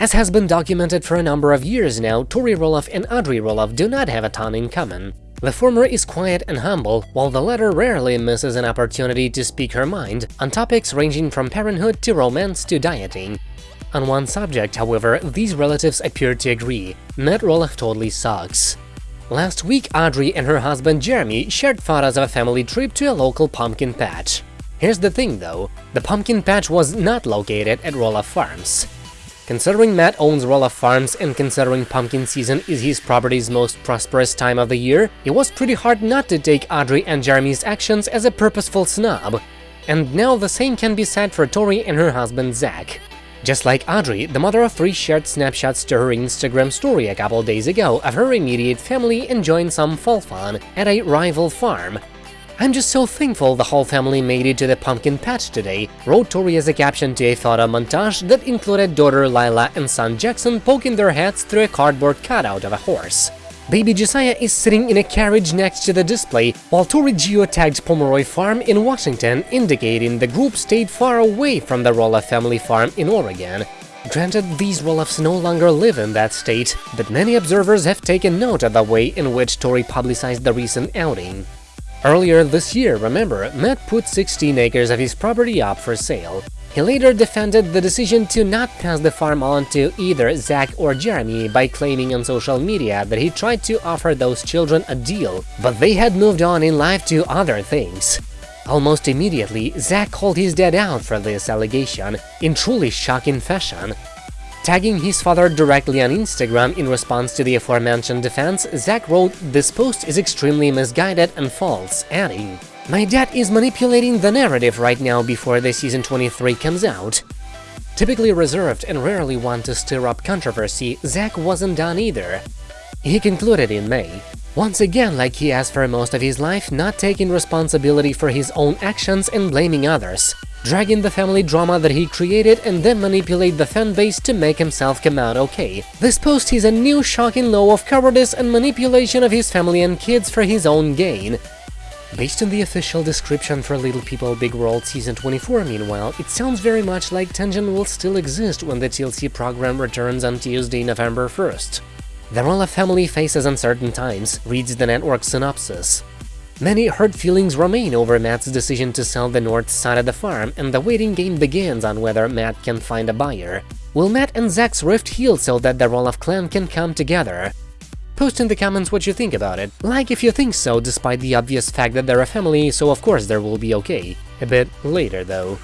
As has been documented for a number of years now, Tori Roloff and Audrey Roloff do not have a ton in common. The former is quiet and humble, while the latter rarely misses an opportunity to speak her mind on topics ranging from parenthood to romance to dieting. On one subject, however, these relatives appear to agree – Matt Roloff totally sucks. Last week, Audrey and her husband Jeremy shared photos of a family trip to a local pumpkin patch. Here's the thing though, the pumpkin patch was not located at Roloff Farms. Considering Matt owns Roloff Farms and considering pumpkin season is his property's most prosperous time of the year, it was pretty hard not to take Audrey and Jeremy's actions as a purposeful snub. And now the same can be said for Tori and her husband Zach. Just like Audrey, the mother of three shared snapshots to her Instagram story a couple days ago of her immediate family enjoying some fall fun at a rival farm, I'm just so thankful the whole family made it to the pumpkin patch today, wrote Tori as a caption to a photo montage that included daughter Lilah and son Jackson poking their heads through a cardboard cutout of a horse. Baby Josiah is sitting in a carriage next to the display, while Tori geotagged Pomeroy Farm in Washington, indicating the group stayed far away from the Roloff family farm in Oregon. Granted, these Roloffs no longer live in that state, but many observers have taken note of the way in which Tori publicized the recent outing. Earlier this year, remember, Matt put 16 acres of his property up for sale. He later defended the decision to not pass the farm on to either Zach or Jeremy by claiming on social media that he tried to offer those children a deal, but they had moved on in life to other things. Almost immediately, Zach called his dad out for this allegation, in truly shocking fashion, Tagging his father directly on Instagram in response to the aforementioned defense, Zach wrote, This post is extremely misguided and false, adding, My dad is manipulating the narrative right now before the season 23 comes out. Typically reserved and rarely one to stir up controversy, Zach wasn't done either. He concluded in May, once again like he has for most of his life, not taking responsibility for his own actions and blaming others drag in the family drama that he created and then manipulate the fanbase to make himself come out okay. This post is a new shocking low of cowardice and manipulation of his family and kids for his own gain. Based on the official description for Little People Big World Season 24, meanwhile, it sounds very much like tension will still exist when the TLC program returns on Tuesday, November 1st. The Roloff family faces uncertain times, reads the network synopsis. Many hurt feelings remain over Matt's decision to sell the north side of the farm, and the waiting game begins on whether Matt can find a buyer. Will Matt and Zach's rift heal so that the Roloff clan can come together? Post in the comments what you think about it. Like if you think so, despite the obvious fact that they're a family, so of course there will be okay. A bit later though.